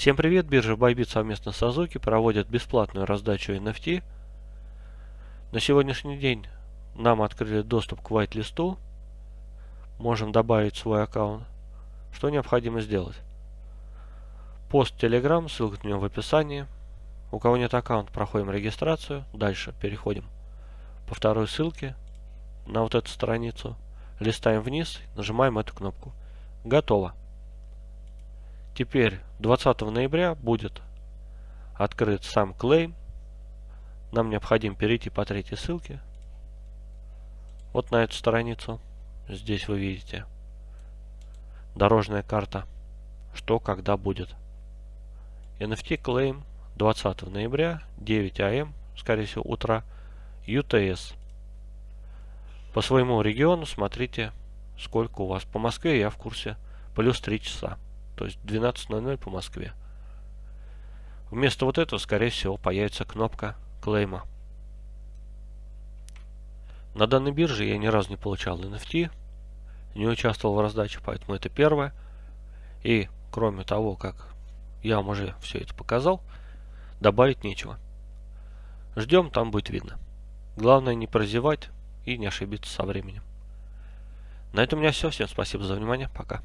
Всем привет! Биржа Bybit совместно с Azuki проводят бесплатную раздачу NFT. На сегодняшний день нам открыли доступ к whitelist. Можем добавить свой аккаунт. Что необходимо сделать? Пост Telegram, ссылка на него в описании. У кого нет аккаунта, проходим регистрацию. Дальше переходим по второй ссылке на вот эту страницу. Листаем вниз, нажимаем эту кнопку. Готово. Теперь 20 ноября будет открыт сам клейм. Нам необходимо перейти по третьей ссылке. Вот на эту страницу. Здесь вы видите дорожная карта. Что, когда будет. NFT клейм 20 ноября, 9 АМ, скорее всего, утра, UTS. По своему региону смотрите, сколько у вас. По Москве я в курсе. Плюс 3 часа то есть 12.00 по Москве. Вместо вот этого, скорее всего, появится кнопка клейма. На данной бирже я ни разу не получал NFT, не участвовал в раздаче, поэтому это первое. И кроме того, как я вам уже все это показал, добавить нечего. Ждем, там будет видно. Главное не прозевать и не ошибиться со временем. На этом у меня все. Всем спасибо за внимание. Пока.